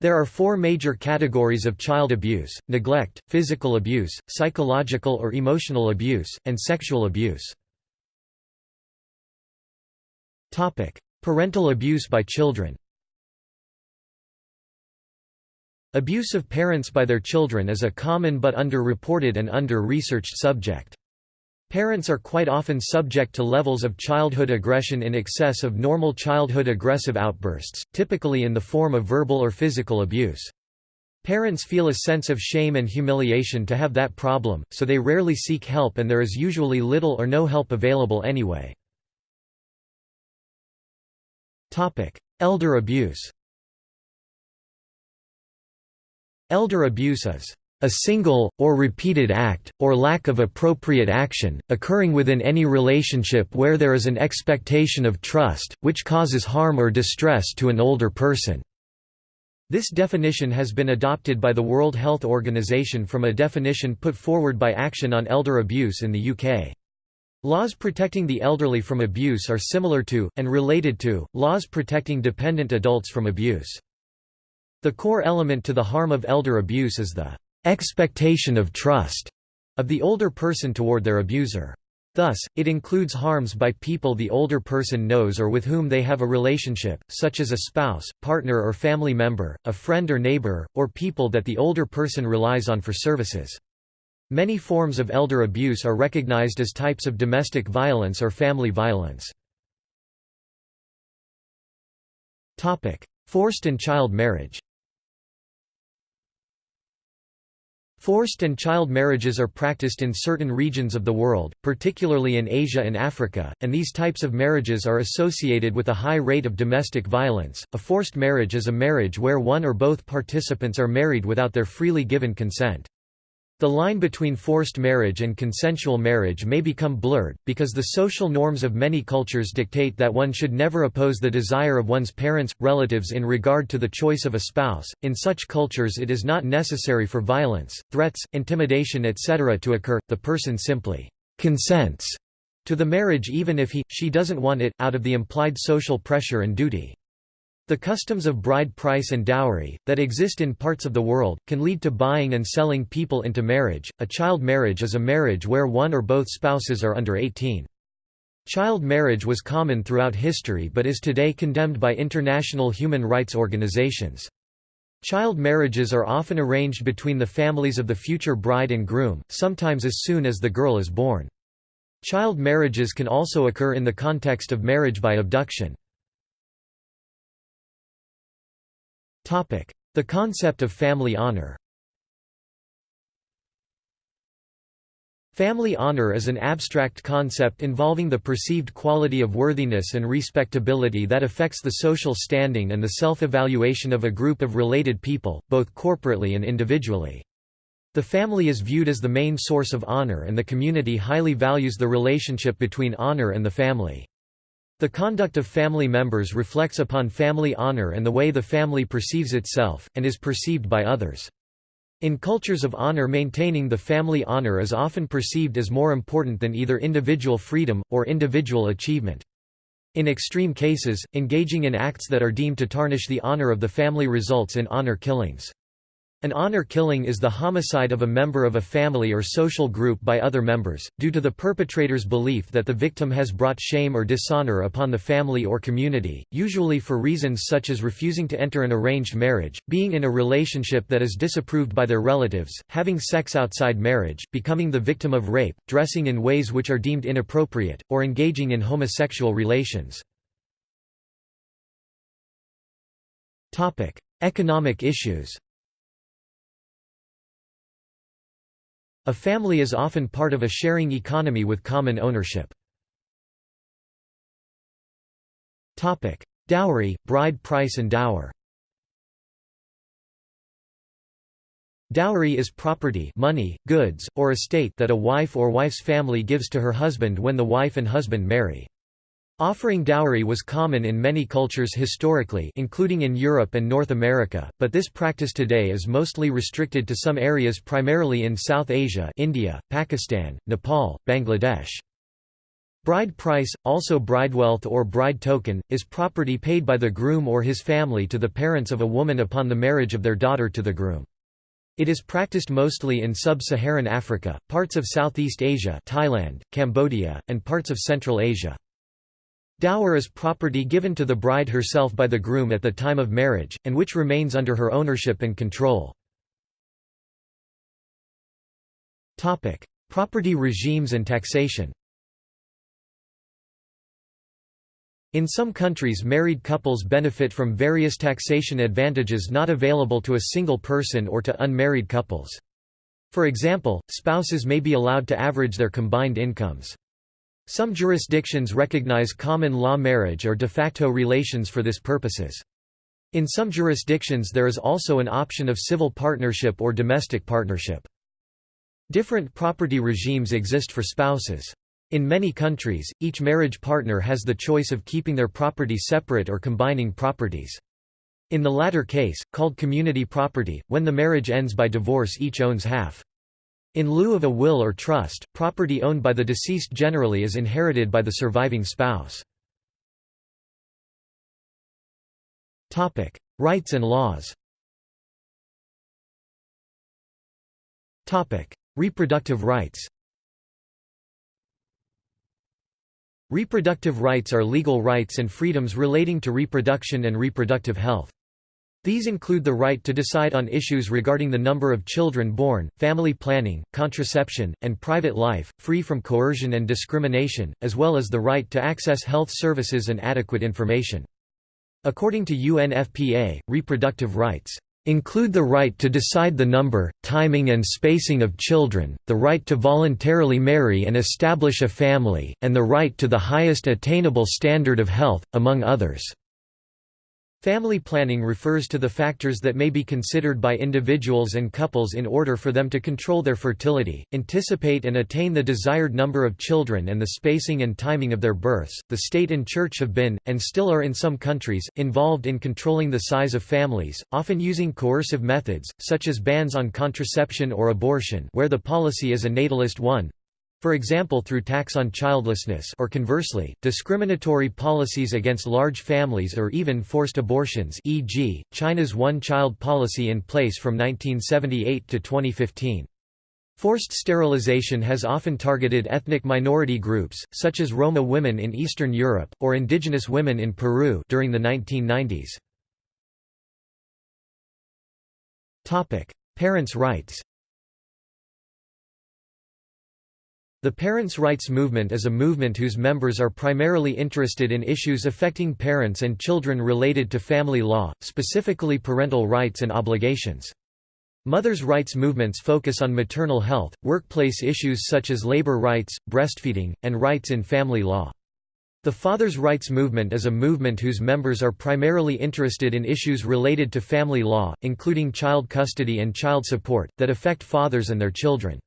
There are four major categories of child abuse, neglect, physical abuse, psychological or emotional abuse, and sexual abuse. Parental abuse by children Abuse of parents by their children is a common but under-reported and under-researched subject. Parents are quite often subject to levels of childhood aggression in excess of normal childhood aggressive outbursts, typically in the form of verbal or physical abuse. Parents feel a sense of shame and humiliation to have that problem, so they rarely seek help and there is usually little or no help available anyway. Elder abuse Elder abuse is a single, or repeated act, or lack of appropriate action, occurring within any relationship where there is an expectation of trust, which causes harm or distress to an older person. This definition has been adopted by the World Health Organization from a definition put forward by Action on Elder Abuse in the UK. Laws protecting the elderly from abuse are similar to, and related to, laws protecting dependent adults from abuse. The core element to the harm of elder abuse is the expectation of trust of the older person toward their abuser. Thus, it includes harms by people the older person knows or with whom they have a relationship, such as a spouse, partner or family member, a friend or neighbor, or people that the older person relies on for services. Many forms of elder abuse are recognized as types of domestic violence or family violence. Forced and child marriage Forced and child marriages are practiced in certain regions of the world, particularly in Asia and Africa, and these types of marriages are associated with a high rate of domestic violence. A forced marriage is a marriage where one or both participants are married without their freely given consent. The line between forced marriage and consensual marriage may become blurred, because the social norms of many cultures dictate that one should never oppose the desire of one's parents, relatives in regard to the choice of a spouse. In such cultures, it is not necessary for violence, threats, intimidation, etc. to occur, the person simply consents to the marriage even if he, she doesn't want it, out of the implied social pressure and duty. The customs of bride price and dowry, that exist in parts of the world, can lead to buying and selling people into marriage. A child marriage is a marriage where one or both spouses are under 18. Child marriage was common throughout history but is today condemned by international human rights organizations. Child marriages are often arranged between the families of the future bride and groom, sometimes as soon as the girl is born. Child marriages can also occur in the context of marriage by abduction. The concept of family honor Family honor is an abstract concept involving the perceived quality of worthiness and respectability that affects the social standing and the self-evaluation of a group of related people, both corporately and individually. The family is viewed as the main source of honor and the community highly values the relationship between honor and the family. The conduct of family members reflects upon family honor and the way the family perceives itself, and is perceived by others. In cultures of honor maintaining the family honor is often perceived as more important than either individual freedom, or individual achievement. In extreme cases, engaging in acts that are deemed to tarnish the honor of the family results in honor killings. An honor killing is the homicide of a member of a family or social group by other members, due to the perpetrator's belief that the victim has brought shame or dishonor upon the family or community, usually for reasons such as refusing to enter an arranged marriage, being in a relationship that is disapproved by their relatives, having sex outside marriage, becoming the victim of rape, dressing in ways which are deemed inappropriate, or engaging in homosexual relations. Economic issues A family is often part of a sharing economy with common ownership. Dowry, bride price and dower Dowry is property money, goods, or estate that a wife or wife's family gives to her husband when the wife and husband marry. Offering dowry was common in many cultures historically including in Europe and North America, but this practice today is mostly restricted to some areas primarily in South Asia India, Pakistan, Nepal, Bangladesh. Bride price, also bridewealth or bride token, is property paid by the groom or his family to the parents of a woman upon the marriage of their daughter to the groom. It is practiced mostly in sub-Saharan Africa, parts of Southeast Asia Thailand, Cambodia, and parts of Central Asia. Dower is property given to the bride herself by the groom at the time of marriage, and which remains under her ownership and control. Property regimes and taxation In some countries married couples benefit from various taxation advantages not available to a single person or to unmarried couples. For example, spouses may be allowed to average their combined incomes. Some jurisdictions recognize common law marriage or de facto relations for this purposes. In some jurisdictions there is also an option of civil partnership or domestic partnership. Different property regimes exist for spouses. In many countries, each marriage partner has the choice of keeping their property separate or combining properties. In the latter case, called community property, when the marriage ends by divorce each owns half. In lieu of a will or trust, property owned by the deceased generally is inherited by the surviving spouse. Rights and laws Reproductive rights Reproductive rights are legal rights and freedoms relating to reproduction and reproductive health. These include the right to decide on issues regarding the number of children born, family planning, contraception, and private life, free from coercion and discrimination, as well as the right to access health services and adequate information. According to UNFPA, reproductive rights include the right to decide the number, timing and spacing of children, the right to voluntarily marry and establish a family, and the right to the highest attainable standard of health, among others. Family planning refers to the factors that may be considered by individuals and couples in order for them to control their fertility, anticipate and attain the desired number of children and the spacing and timing of their births. The state and church have been, and still are in some countries, involved in controlling the size of families, often using coercive methods, such as bans on contraception or abortion where the policy is a natalist one, for example through tax on childlessness or conversely, discriminatory policies against large families or even forced abortions e.g., China's one-child policy in place from 1978 to 2015. Forced sterilization has often targeted ethnic minority groups, such as Roma women in Eastern Europe, or indigenous women in Peru during the 1990s. Parents' rights The parents' rights movement is a movement whose members are primarily interested in issues affecting parents and children related to family law, specifically parental rights and obligations. Mothers' rights movements focus on maternal health, workplace issues such as labor rights, breastfeeding, and rights in family law. The fathers' rights movement is a movement whose members are primarily interested in issues related to family law, including child custody and child support, that affect fathers and their children.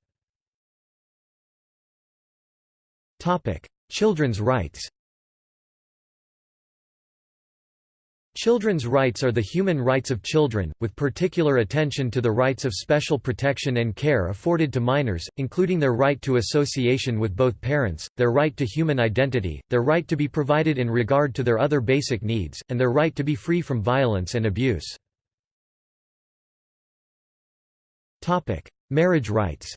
Children's rights. Children's rights are the human rights of children, with particular attention to the rights of special protection and care afforded to minors, including their right to association with both parents, their right to human identity, their right to be provided in regard to their other basic needs, and their right to be free from violence and abuse. Marriage rights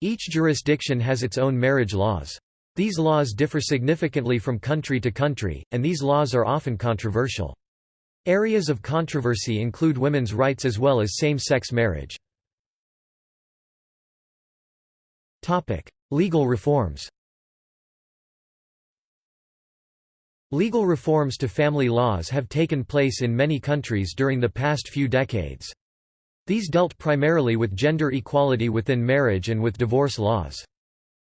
Each jurisdiction has its own marriage laws. These laws differ significantly from country to country, and these laws are often controversial. Areas of controversy include women's rights as well as same-sex marriage. Legal reforms Legal reforms to family laws have taken place in many countries during the past few decades. These dealt primarily with gender equality within marriage and with divorce laws.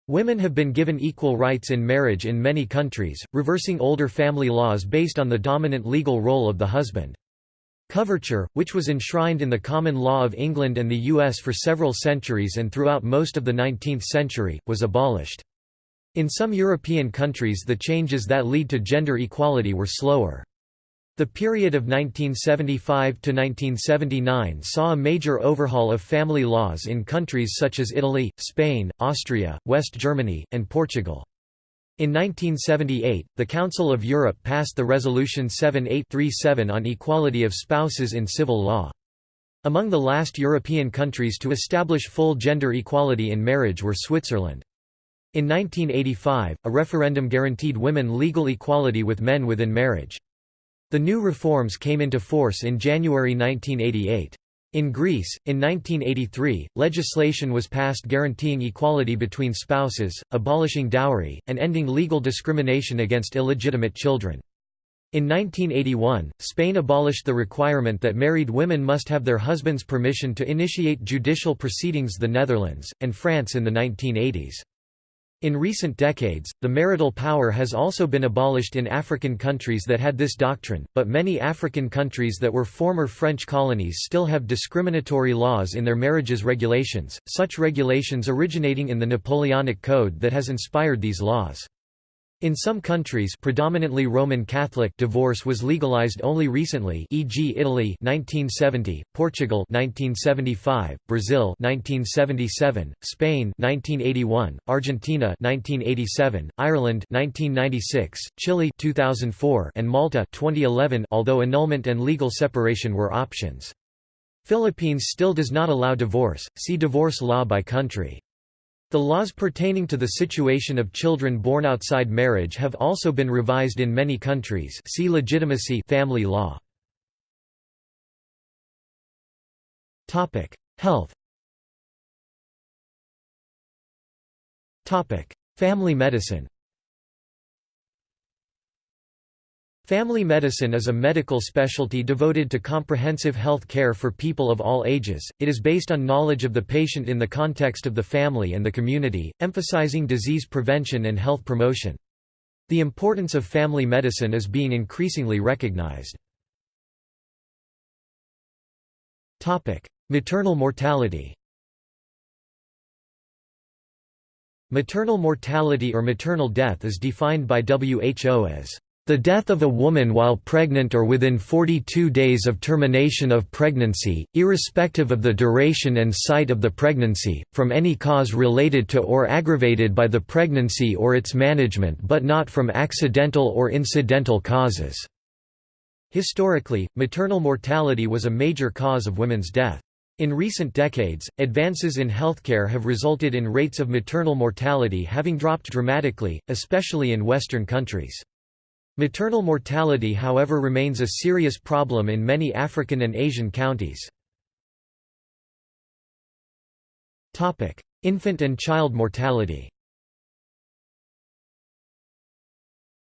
Women have been given equal rights in marriage in many countries, reversing older family laws based on the dominant legal role of the husband. Coverture, which was enshrined in the common law of England and the US for several centuries and throughout most of the 19th century, was abolished. In some European countries the changes that lead to gender equality were slower. The period of 1975 to 1979 saw a major overhaul of family laws in countries such as Italy, Spain, Austria, West Germany, and Portugal. In 1978, the Council of Europe passed the Resolution 7837 on equality of spouses in civil law. Among the last European countries to establish full gender equality in marriage were Switzerland. In 1985, a referendum guaranteed women legal equality with men within marriage. The new reforms came into force in January 1988. In Greece, in 1983, legislation was passed guaranteeing equality between spouses, abolishing dowry, and ending legal discrimination against illegitimate children. In 1981, Spain abolished the requirement that married women must have their husband's permission to initiate judicial proceedings the Netherlands, and France in the 1980s. In recent decades, the marital power has also been abolished in African countries that had this doctrine, but many African countries that were former French colonies still have discriminatory laws in their marriages regulations, such regulations originating in the Napoleonic Code that has inspired these laws. In some countries predominantly Roman Catholic divorce was legalized only recently e.g. Italy 1970, Portugal 1975, Brazil 1977, Spain 1981, Argentina 1987, Ireland 1996, Chile 2004 and Malta 2011 although annulment and legal separation were options. Philippines still does not allow divorce, see divorce law by country. The laws pertaining to the situation of children born outside marriage have also been revised in many countries. See legitimacy family law. Health. Family medicine Family medicine is a medical specialty devoted to comprehensive health care for people of all ages. It is based on knowledge of the patient in the context of the family and the community, emphasizing disease prevention and health promotion. The importance of family medicine is being increasingly recognized. Topic: Maternal mortality. Maternal mortality or maternal death is defined by WHO as the death of a woman while pregnant or within 42 days of termination of pregnancy, irrespective of the duration and site of the pregnancy, from any cause related to or aggravated by the pregnancy or its management but not from accidental or incidental causes. Historically, maternal mortality was a major cause of women's death. In recent decades, advances in healthcare have resulted in rates of maternal mortality having dropped dramatically, especially in Western countries. Maternal mortality however remains a serious problem in many African and Asian counties. Infant and child mortality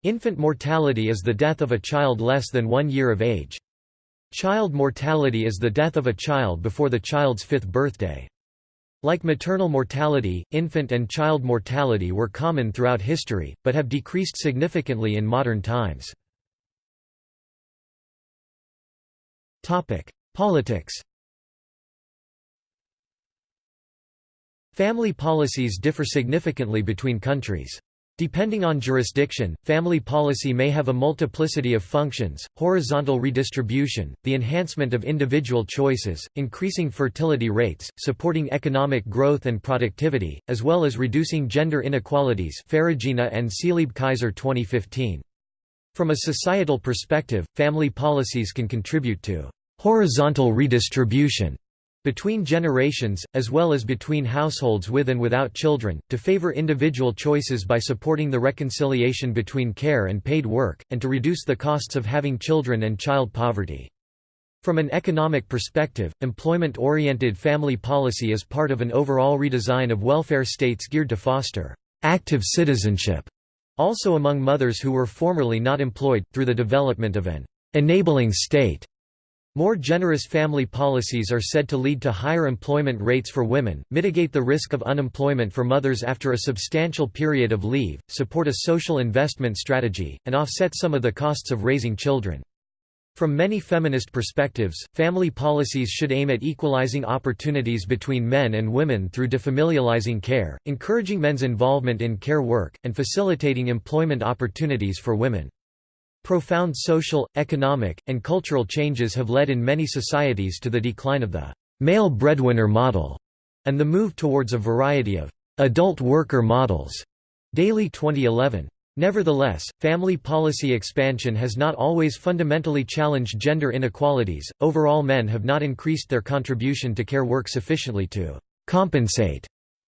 Infant mortality is the death of a child less than one year of age. Child mortality is the death of a child before the child's fifth birthday. Like maternal mortality, infant and child mortality were common throughout history, but have decreased significantly in modern times. Politics Family policies differ significantly between countries. Depending on jurisdiction, family policy may have a multiplicity of functions, horizontal redistribution, the enhancement of individual choices, increasing fertility rates, supporting economic growth and productivity, as well as reducing gender inequalities Ferragina and Seeleib-Kaiser 2015. From a societal perspective, family policies can contribute to horizontal redistribution between generations, as well as between households with and without children, to favor individual choices by supporting the reconciliation between care and paid work, and to reduce the costs of having children and child poverty. From an economic perspective, employment-oriented family policy is part of an overall redesign of welfare states geared to foster active citizenship, also among mothers who were formerly not employed, through the development of an enabling state. More generous family policies are said to lead to higher employment rates for women, mitigate the risk of unemployment for mothers after a substantial period of leave, support a social investment strategy, and offset some of the costs of raising children. From many feminist perspectives, family policies should aim at equalizing opportunities between men and women through defamilializing care, encouraging men's involvement in care work, and facilitating employment opportunities for women. Profound social, economic, and cultural changes have led in many societies to the decline of the male breadwinner model and the move towards a variety of adult worker models. Daly 2011. Nevertheless, family policy expansion has not always fundamentally challenged gender inequalities. Overall, men have not increased their contribution to care work sufficiently to compensate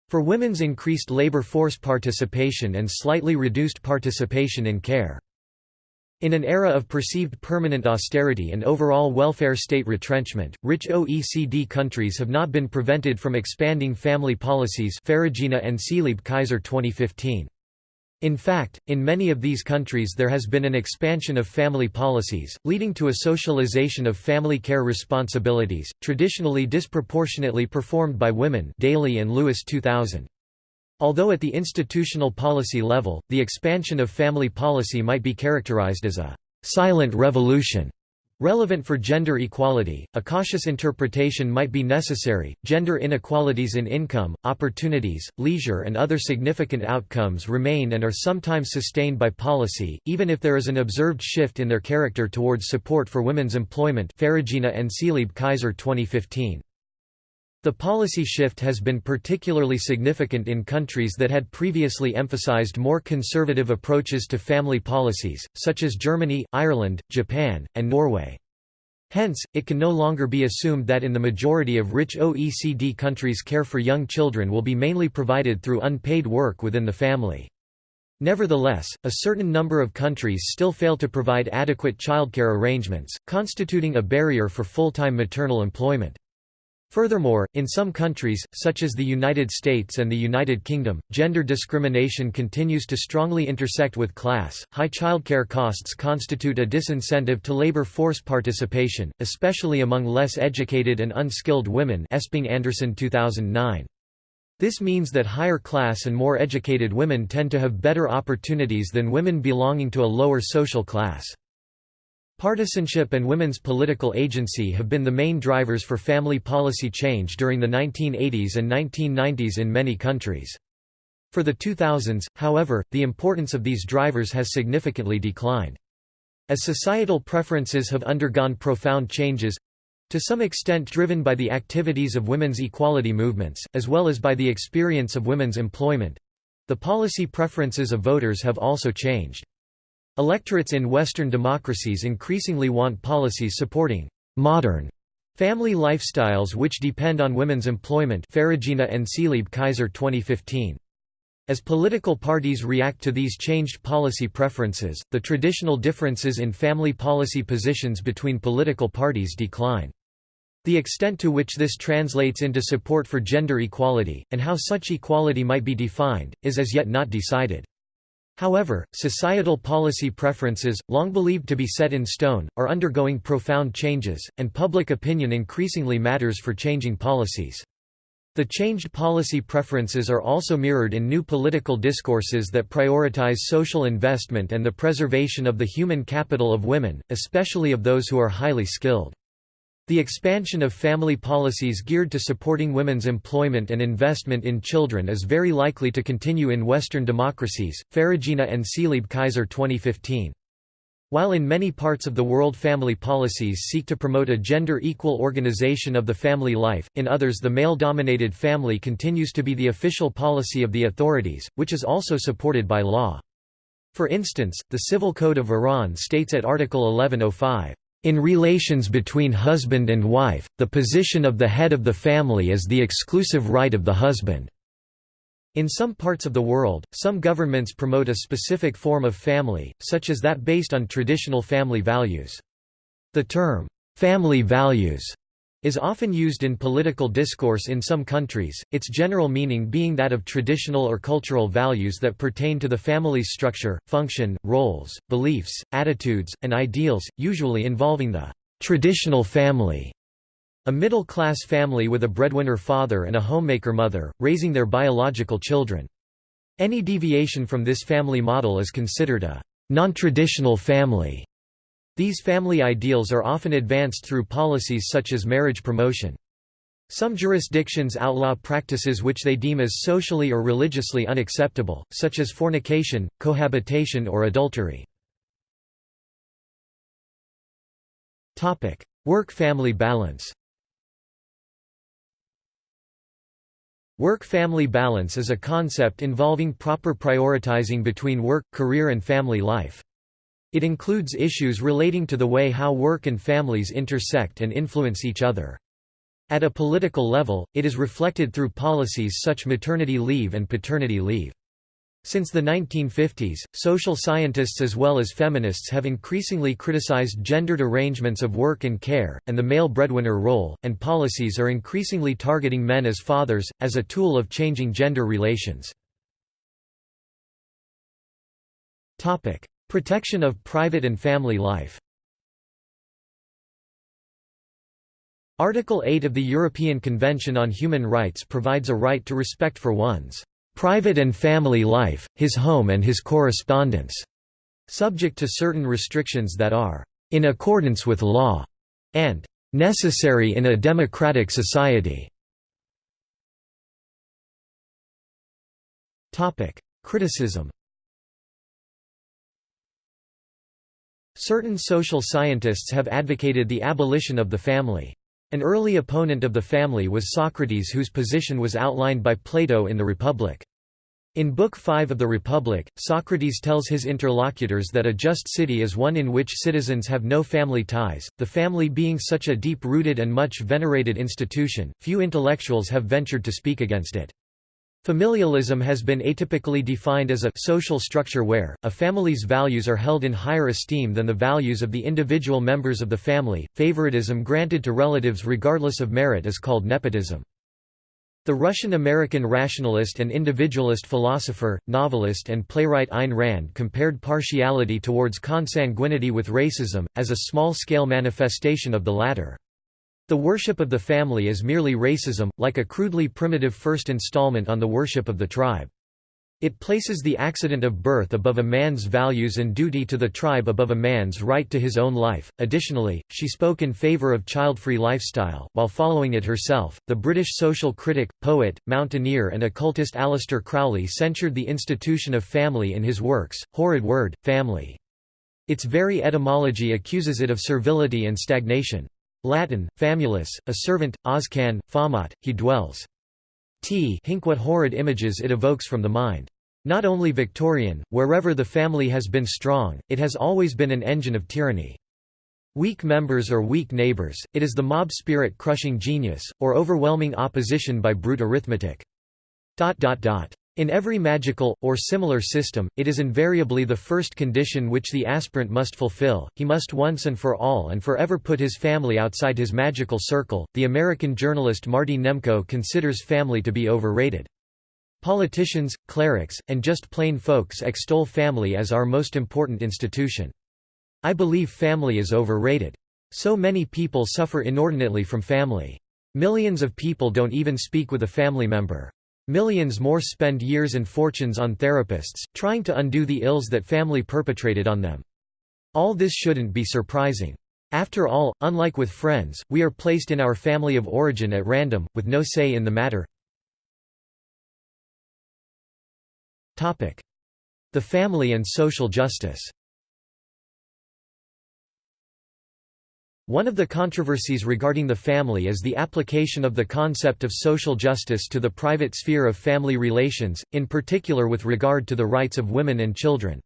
for women's increased labor force participation and slightly reduced participation in care. In an era of perceived permanent austerity and overall welfare state retrenchment, rich OECD countries have not been prevented from expanding family policies Ferragina and Seeleib Kaiser 2015. In fact, in many of these countries there has been an expansion of family policies, leading to a socialization of family care responsibilities, traditionally disproportionately performed by women Daly and Lewis 2000. Although at the institutional policy level, the expansion of family policy might be characterized as a «silent revolution» Relevant for gender equality, a cautious interpretation might be necessary. Gender inequalities in income, opportunities, leisure, and other significant outcomes remain and are sometimes sustained by policy, even if there is an observed shift in their character towards support for women's employment. Ferragina and Seeleib Kaiser 2015. The policy shift has been particularly significant in countries that had previously emphasized more conservative approaches to family policies, such as Germany, Ireland, Japan, and Norway. Hence, it can no longer be assumed that in the majority of rich OECD countries care for young children will be mainly provided through unpaid work within the family. Nevertheless, a certain number of countries still fail to provide adequate childcare arrangements, constituting a barrier for full-time maternal employment. Furthermore, in some countries, such as the United States and the United Kingdom, gender discrimination continues to strongly intersect with class. High childcare costs constitute a disincentive to labor force participation, especially among less educated and unskilled women. Esping Andersen 2009. This means that higher class and more educated women tend to have better opportunities than women belonging to a lower social class. Partisanship and women's political agency have been the main drivers for family policy change during the 1980s and 1990s in many countries. For the 2000s, however, the importance of these drivers has significantly declined. As societal preferences have undergone profound changes—to some extent driven by the activities of women's equality movements, as well as by the experience of women's employment—the policy preferences of voters have also changed. Electorates in Western democracies increasingly want policies supporting modern family lifestyles which depend on women's employment Ferragina and Seeleib Kaiser 2015. As political parties react to these changed policy preferences, the traditional differences in family policy positions between political parties decline. The extent to which this translates into support for gender equality, and how such equality might be defined, is as yet not decided. However, societal policy preferences, long believed to be set in stone, are undergoing profound changes, and public opinion increasingly matters for changing policies. The changed policy preferences are also mirrored in new political discourses that prioritize social investment and the preservation of the human capital of women, especially of those who are highly skilled. The expansion of family policies geared to supporting women's employment and investment in children is very likely to continue in Western democracies. Ferragina and Seeleib Kaiser 2015. While in many parts of the world family policies seek to promote a gender-equal organization of the family life, in others the male-dominated family continues to be the official policy of the authorities, which is also supported by law. For instance, the Civil Code of Iran states at Article 1105, In relations between husband and wife, the position of the head of the family is the exclusive right of the husband. In some parts of the world, some governments promote a specific form of family, such as that based on traditional family values. The term, family values, is often used in political discourse in some countries, its general meaning being that of traditional or cultural values that pertain to the family's structure, function, roles, beliefs, attitudes, and ideals, usually involving the traditional family. A middle-class family with a breadwinner father and a homemaker mother, raising their biological children. Any deviation from this family model is considered a non-traditional family. These family ideals are often advanced through policies such as marriage promotion. Some jurisdictions outlaw practices which they deem as socially or religiously unacceptable, such as fornication, cohabitation or adultery. Work-family balance Work-family balance is a concept involving proper prioritizing between work, career and family life. It includes issues relating to the way how work and families intersect and influence each other. At a political level, it is reflected through policies such maternity leave and paternity leave. Since the 1950s, social scientists as well as feminists have increasingly criticized gendered arrangements of work and care, and the male breadwinner role, and policies are increasingly targeting men as fathers, as a tool of changing gender relations. Protection of private and family life Article 8 of the European Convention on Human Rights provides a right to respect for one's private and family life, his home and his correspondence", subject to certain restrictions that are "...in accordance with law", and "...necessary in a democratic society". Criticism Certain social scientists have advocated the abolition of the family. An early opponent of the family was Socrates whose position was outlined by Plato in the Republic. In Book 5 of the Republic, Socrates tells his interlocutors that a just city is one in which citizens have no family ties, the family being such a deep-rooted and much venerated institution, few intellectuals have ventured to speak against it. Familialism has been atypically defined as a social structure where, a family's values are held in higher esteem than the values of the individual members of the family. Favoritism granted to relatives regardless of merit is called nepotism. The Russian-American rationalist and individualist philosopher, novelist and playwright Ayn Rand compared partiality towards consanguinity with racism, as a small-scale manifestation of the latter. The worship of the family is merely racism, like a crudely primitive first installment on the worship of the tribe. It places the accident of birth above a man's values and duty to the tribe above a man's right to his own life. Additionally, she spoke in favor of child-free lifestyle, while following it herself. The British social critic, poet, mountaineer and occultist Aleister Crowley censured the institution of family in his works, Horrid Word, Family. Its very etymology accuses it of servility and stagnation. Latin, famulus, a servant, oscan, famat, he dwells. T hink what horrid images it evokes from the mind. Not only Victorian, wherever the family has been strong, it has always been an engine of tyranny. Weak members or weak neighbors, it is the mob spirit crushing genius, or overwhelming opposition by brute arithmetic. In every magical, or similar system, it is invariably the first condition which the aspirant must fulfill, he must once and for all and forever put his family outside his magical circle. The American journalist Marty Nemko considers family to be overrated. Politicians, clerics, and just plain folks extol family as our most important institution. I believe family is overrated. So many people suffer inordinately from family. Millions of people don't even speak with a family member. Millions more spend years and fortunes on therapists, trying to undo the ills that family perpetrated on them. All this shouldn't be surprising. After all, unlike with friends, we are placed in our family of origin at random, with no say in the matter. The family and social justice One of the controversies regarding the family is the application of the concept of social justice to the private sphere of family relations, in particular with regard to the rights of women and children.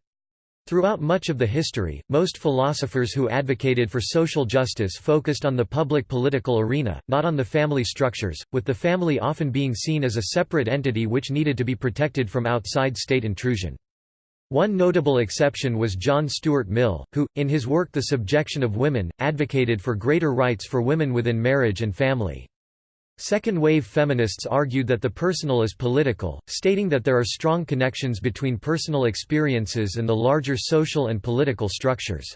Throughout much of the history, most philosophers who advocated for social justice focused on the public political arena, not on the family structures, with the family often being seen as a separate entity which needed to be protected from outside state intrusion. One notable exception was John Stuart Mill, who, in his work The Subjection of Women, advocated for greater rights for women within marriage and family. Second-wave feminists argued that the personal is political, stating that there are strong connections between personal experiences and the larger social and political structures.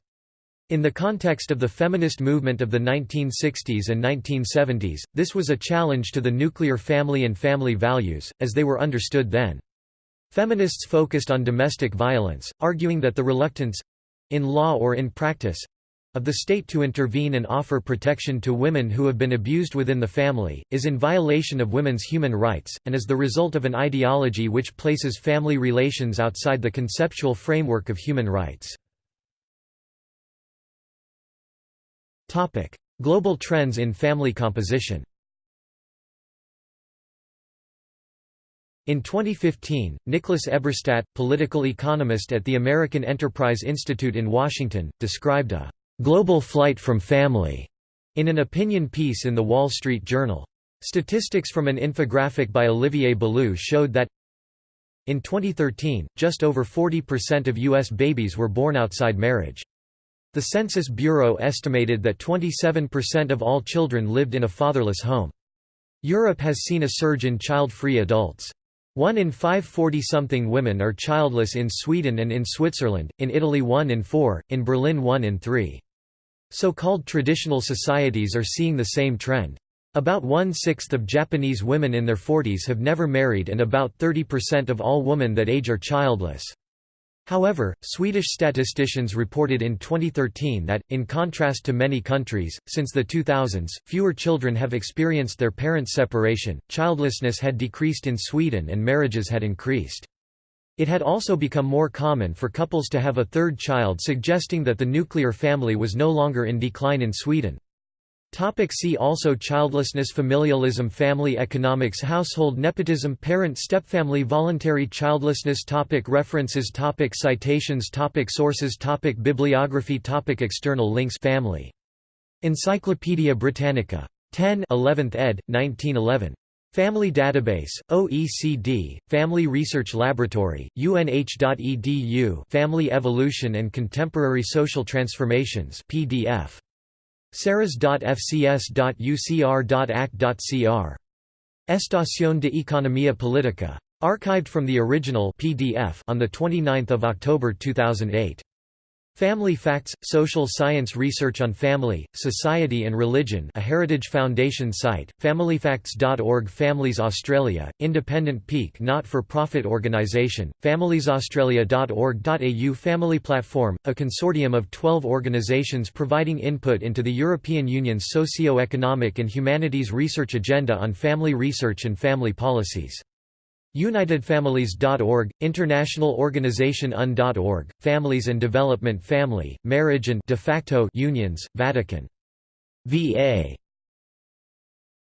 In the context of the feminist movement of the 1960s and 1970s, this was a challenge to the nuclear family and family values, as they were understood then. Feminists focused on domestic violence, arguing that the reluctance—in law or in practice, of the state to intervene and offer protection to women who have been abused within the family, is in violation of women's human rights, and is the result of an ideology which places family relations outside the conceptual framework of human rights. Global trends in family composition In 2015, Nicholas Eberstadt, political economist at the American Enterprise Institute in Washington, described a "...global flight from family", in an opinion piece in The Wall Street Journal. Statistics from an infographic by Olivier Ballou showed that in 2013, just over 40% of U.S. babies were born outside marriage. The Census Bureau estimated that 27% of all children lived in a fatherless home. Europe has seen a surge in child-free adults. One in five 40-something women are childless in Sweden and in Switzerland, in Italy one in four, in Berlin one in three. So-called traditional societies are seeing the same trend. About one-sixth of Japanese women in their 40s have never married and about 30% of all women that age are childless. However, Swedish statisticians reported in 2013 that, in contrast to many countries, since the 2000s, fewer children have experienced their parents' separation, childlessness had decreased in Sweden and marriages had increased. It had also become more common for couples to have a third child suggesting that the nuclear family was no longer in decline in Sweden. Topic see also Childlessness Familialism Family economics Household nepotism Parent stepfamily Voluntary childlessness topic References topic Citations topic Sources topic Bibliography topic External links Family. Encyclopædia Britannica. 10 11th ed., 1911. Family Database, OECD, Family Research Laboratory, unh.edu Family Evolution and Contemporary Social Transformations PDF. Ceres.fcs.ucr.ac.cr. Estación de Economía Política. Archived from the original PDF on 29 October 2008. Family Facts – Social Science Research on Family, Society and Religion a Heritage Foundation site, familyfacts.org Families Australia, independent peak not-for-profit organisation, familiesaustralia.org.au Family Platform, a consortium of 12 organisations providing input into the European Union's socio-economic and humanities research agenda on family research and family policies. UnitedFamilies.org, International Organization UN.org, Families and Development Family, Marriage and de facto unions, Vatican. VA